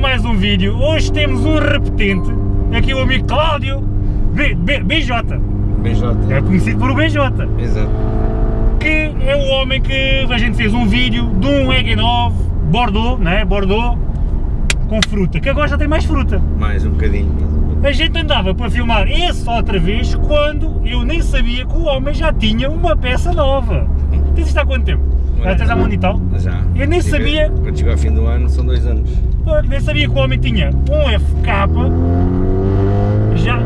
mais um vídeo. Hoje temos um repetente, aqui o amigo Cláudio B, B, BJ. BJ. É conhecido por o BJ. Exato. Que é o homem que a gente fez um vídeo de um EG9 Bordeaux, né? Bordeaux com fruta, que agora já tem mais fruta. Mais um bocadinho. mais um bocadinho. A gente andava para filmar esse outra vez quando eu nem sabia que o homem já tinha uma peça nova. Tens isto há quanto tempo? Já tens há um ano e tal? Já. Eu nem Chega- sabia. Quando chegou ao fim do ano, são dois anos. Pô, Nem sabia que o homem tinha um FK já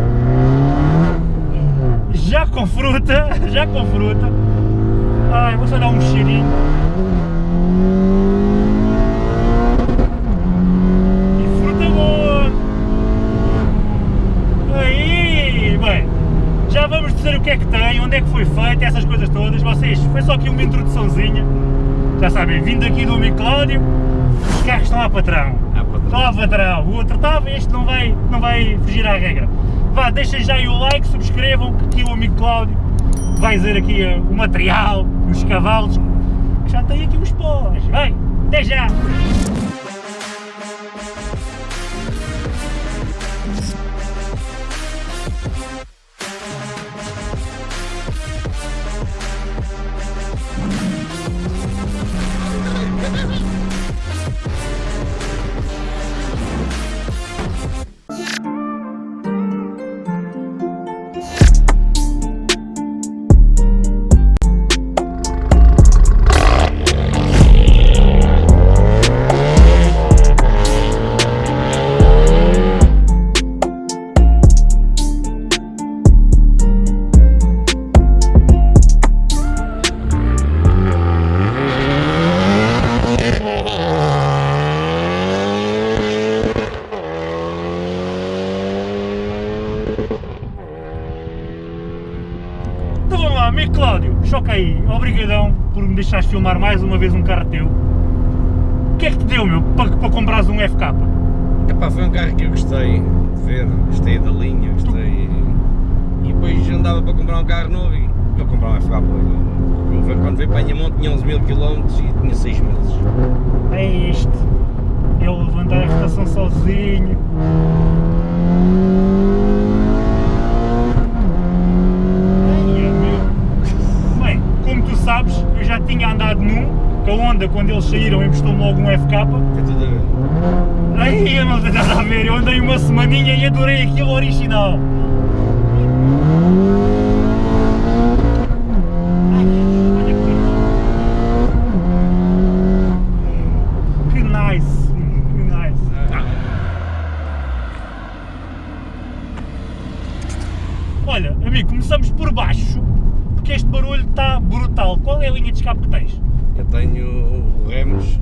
já com fruta, já com fruta. Ai, vou só dar um cheirinho. E fruta boa. Aí, bem, já vamos dizer o que é que tem, onde é que foi feito, essas coisas todas. Vocês, foi só aqui uma introduçãozinha. Já sabem, vindo aqui do amigo Cláudio, os carros estão lá patrão. Ah, patrão. Estão lá patrão, o outro estava, este não vai, não vai fugir à regra. Vá, deixem já aí o like, subscrevam, que aqui o amigo Cláudio vai dizer aqui eh, o material, os cavalos, já tem aqui os pós. Vai, até já! Me deixares filmar mais uma vez um carro teu. O que é que te deu, meu, para, para comprares um FK? Epá, foi um carro que eu gostei de ver, gostei da linha, gostei. E depois andava para comprar um carro novo e eu comprar um FK Eu, eu, quando veio para mão tinha 11 mil km e tinha 6 meses. É este. Ele levantar a estação sozinho. Ai, é meu. Bem, como tu sabes, eu já tinha andado num, que a Honda, quando eles saíram, emprestou-me logo um FK. Tem tudo a ver. Ai, eu não tenho nada a ver, eu andei uma semaninha e adorei aquilo original. Que- Que que. Olha, amigo, começamos por baixo, porque este barulho está brutal. Qual é a linha de escape que tens? Eu tenho o Remos,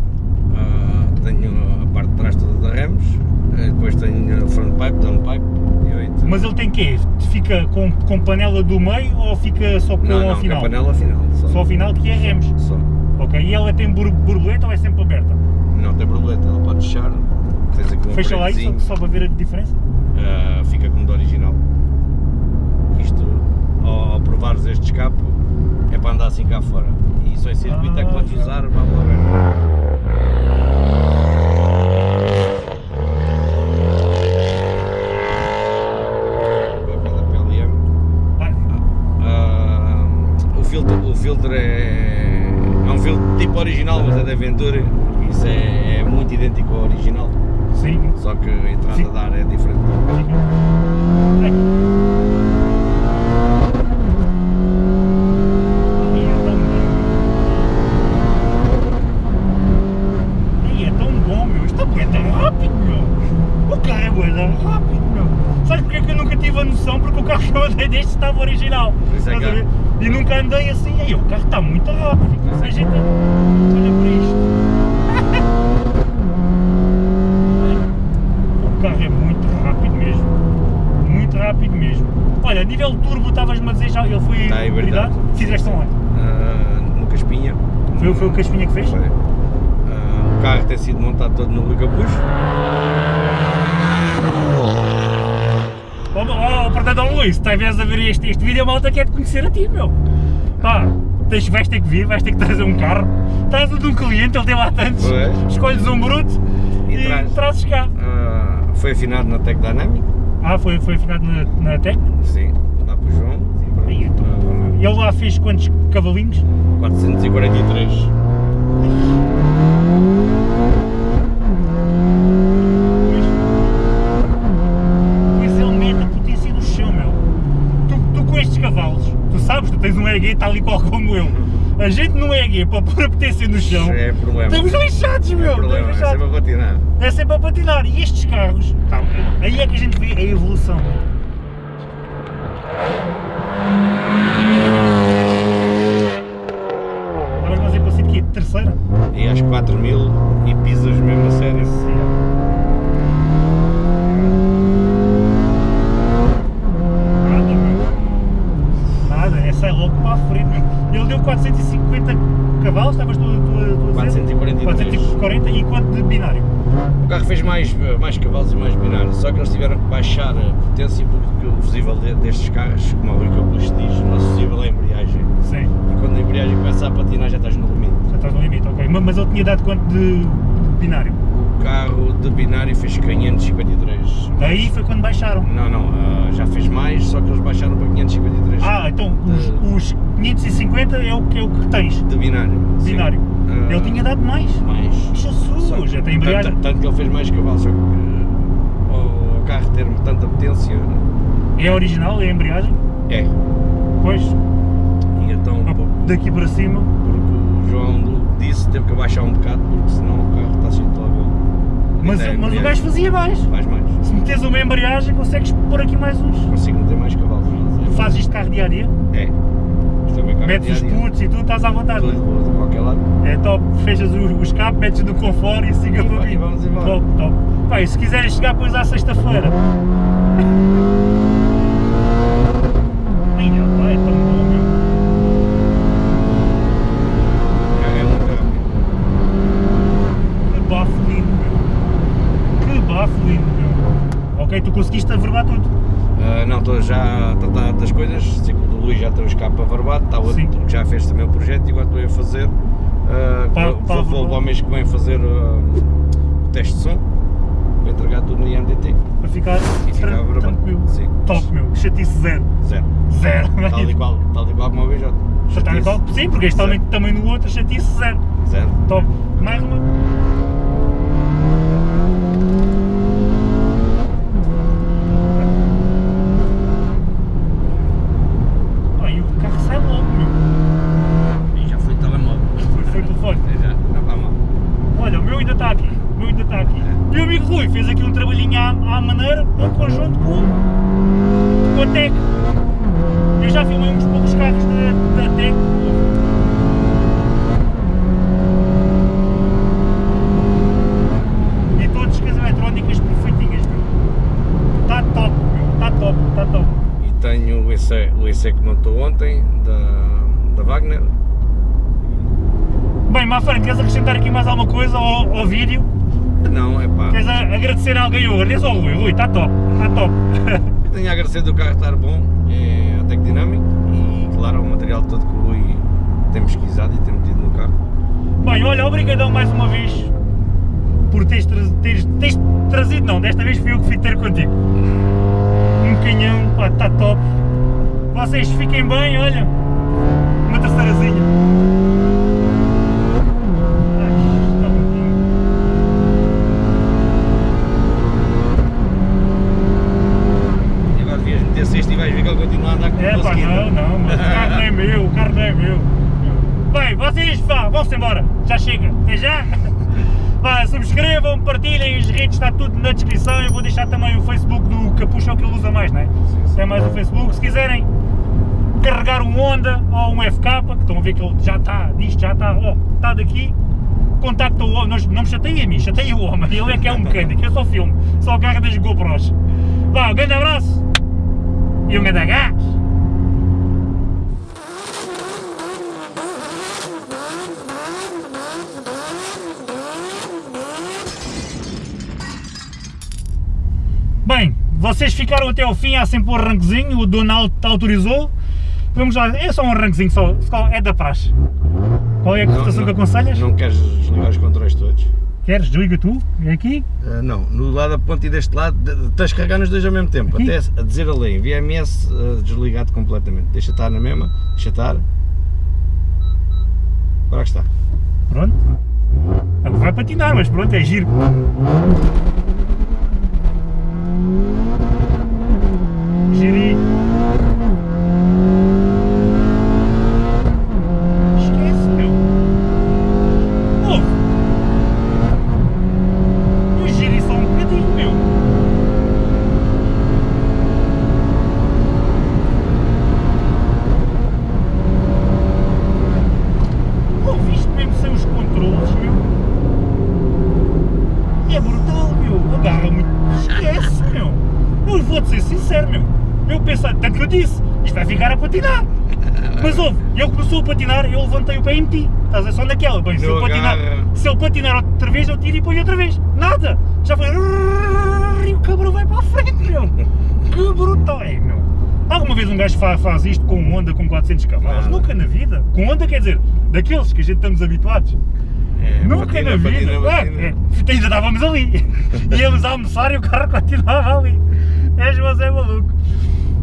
ah, tenho a parte de trás toda da Remos, eh, depois tenho a front pipe, down pipe e 8. Mas ele tem quê? Fica com, com panela do meio ou fica só com não, ao não, final? com a panela final. Só, Só ao final que é remos. Só. Ok, e ela tem bor- borboleta ou é sempre aberta? Não tem borboleta, ela pode fechar. Fecha lá isso só, só para ver a diferença? ah, fica como do original. Isto, ao, ao provares este escape, é para andar assim cá fora. Em circuito que já. usar, lá ver. Pela PLM. Vai. Ah, o, filtro, o filtro é, é um filtro tipo original, mas é da Aventura. Isso é, é muito idêntico ao original, Sim. só que a entrada Sim. de ar é diferente. Ai. Ai, é tão bom. Ai, é tão bom, meu. Isto é tão rápido, meu. O carro é bué tão rápido, meu. Sabes porque é que eu nunca tive a noção? Porque o carro que eu andei deste estava original. É? E nunca andei assim. Aí, o carro está muito rápido. É A gente... Olha para isto. O carro é muito rápido mesmo. Muito rápido mesmo. Olha, a nível turbo, estavas-me a dizer já, ele foi Está em verdade. Fizeste onde? Ah, no Caspinha. Foi, foi o Caspinha que fez? Foi. Ah, o carro tem sido montado todo no Ligapuxo. Oh, oh, portanto, oh, Luís, se estiveres a ver este, este vídeo, a malta quer te conhecer a ti, meu. Pá, tens, vais ter que vir, vais ter que trazer um carro. Estás de um cliente, ele tem lá tantos. Pois. Escolhes um bruto E e traz. trazes cá. Ah, foi afinado na Tech Dynamic, Ah, foi, foi afinado na, na Tec? sim, lá para o João. Aí, então, E ele lá fez quantos cavalinhos? 443. Pois, pois ele mete a potência no chão, meu. Tu, tu com estes cavalos, tu sabes, tu tens um EG tal e qual como eu. A gente no EG para pôr a potência no chão, É problema. estamos lixados, meu. é problema, estamos é sempre lixados. a patinar. É sempre a patinar. E estes carros, tá, aí é que a gente vê a evolução. Estavas mais para ser de quê? Terceira? E às 4000 e pisas mesmo a sério. Nada, meu. Nada, é sai logo para a frente, meu. Ele deu 450 cavalos, estavas tu, tu, tu a dizer? 443. 440 e quanto de binário? O carro fez mais, mais cavalos e mais binário, só que eles tiveram que baixar a potência porque o fusível de- destes carros, como o Rui Campos diz, o nosso fusível é a embreagem. Sim, E quando a embreagem começa a patinar já estás no limite. já estás no limite, ok. Ma- Mas ele tinha dado quanto de, de binário? O carro de binário fez 553. Aí foi quando baixaram. Não, não, ah, já fez mais, só que eles baixaram para 553 Ah, então os, os 550 é o que, é o que tens, de binário. sim. binário. Ah, Ele tinha dado mais. mais. Jesus, Que já tem embreagem. Tanto, tanto que ele fez mais cavalos, só que o, o carro ter tanta potência É original, é a embreagem? é. Pois, E então, ah, daqui para cima. porque o João disse teve que abaixar um bocado, porque senão o carro está assim todo Mas, é mas o gajo fazia mais. Faz mais. Se metes uma embreagem, consegues pôr aqui mais uns. Consigo meter mais cavalos. Tu fazes isto carro dia a dia, É. É metes os putos e tudo, estás à vontade. Tudo, É top, fechas o, o escape, metes no conforto e siga E para mim. vamos embora. Top, top. Pá, e se quiserem chegar depois à sexta-feira. Ai, ó, pá, é tão bom, meu. O carro é muito rápido. Que bafo lindo, meu. Que bafo lindo, meu. Ok, tu conseguiste averbar tudo. Ah, não, estou já a tratar das coisas, sei que o do Luís já tem o escape averbado, está outro Sim. que já fez também o projeto e agora estou a fazer. ah, Pá- vou, pá vou, vou averbado. ao mês que vem fazer ah, o teste de som para entregar tudo no IMDT. Para ficar, E averbado. tranquilo. Sim. Top, meu. Chatice zero. Zero. Zero. Tal e qual, tal e qual como vez já. Tal e qual. Sim, porque este também, também no outro, chatice zero. Zero. Top. Mais uma. Pá, e o carro sai logo, meu. E já foi telemóvel. Foi, foi telefone. É, já, não está mal. Olha, o meu ainda está aqui. O meu ainda está aqui. E o amigo Rui fez aqui um trabalhinho à, à maneira, em conjunto com, com a Tec. Eu já filmei uns poucos carros da, da Tec. E todos com as eletrónicas perfeitinhas, meu. Está top, meu. Está top, está top. E tenho o EC, o EC que montou ontem, da, da Wagner. Bem, Mafana, queres acrescentar aqui mais alguma coisa ao, ao vídeo? Não, é pá. Queres agradecer a alguém hoje? Diz ao Rui, Rui, está top, está top. Tenho a agradecer do carro estar bom, é a Tec Dynamic e claro o material todo que o Rui tem pesquisado e tem metido no carro. Bem, olha, obrigadão mais uma vez por teres, teres, teres trazido, não, desta vez fui eu que fui ter contigo. Um canhão, pá, está top. Vocês fiquem bem, olha, uma terceirazinha. Ai, está bonito. E agora devias meter sexto e vais ver que ele continua a andar como É pá, conseguido. não, não, mas o carro não é meu, o carro não é meu. Bem, vocês, vá, vão-se embora, já chega, até já. Vá, subscrevam, partilhem, as redes, está tudo na descrição. Eu vou deixar também o Facebook do Capucho, é o que ele usa mais, não é? sim. É mais o Facebook. Se quiserem carregar um Honda ou um FK, que estão a ver que ele já está, disto já está, ó, está daqui, contacta o homem, não, me chateia a mim, chateia o homem, ele é que é um mecânico, eu só filme, só carga das GoPros. Vá, um grande abraço e um grande gás. Bem, vocês ficaram até ao fim, há sempre um arranquezinho, o Donald autorizou. Vamos lá, é só um arranquezinho, só, é da praxe. Qual é a cotação não- que aconselhas? Não queres desligar os controles todos? Queres? Desliga tu? É aqui? Ah, não, no lado da ponte e deste lado, de- tens de carregar nos dois ao mesmo tempo, Aqui? até a dizer ali, VMS ah, desligado completamente. Deixa estar na mesma, deixa estar. Agora que está. Pronto. Vai patinar, mas pronto, é giro. Giri. Esquece, meu. Ouve. Eu giri só um bocadinho, meu. Ouviste mesmo sem os controles, meu? É brutal, meu. Agarra muito. Esquece, meu. Eu vou-te ser sincero, meu. Eu pensei, tanto que eu disse, isto vai ficar a patinar. Mas ouve, ele começou a patinar, eu levantei o pé e meti. Estás a ver só naquela. Bem, se ele, patinar, se ele patinar outra vez, eu tiro e ponho outra vez. Nada. Já foi. E o cabrão vai para a frente, meu. Que brutal é, meu. Alguma vez um gajo fa- faz isto com um Honda com 400 cavalos? Nunca na vida. Com Honda quer dizer, daqueles que a gente estamos habituados. É, Nunca patina, na vida. patina, Ah, patina. é, ainda estávamos ali. Íamos almoçar e o carro continuava ali. És você maluco.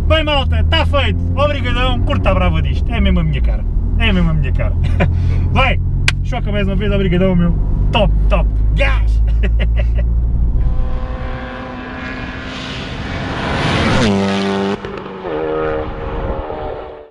Bem, malta, está feito. Obrigadão. Curta a brava disto. É mesmo a minha cara. É mesmo a minha cara. Vai. Choca mais uma vez. Obrigadão, meu. Top, top. Gás.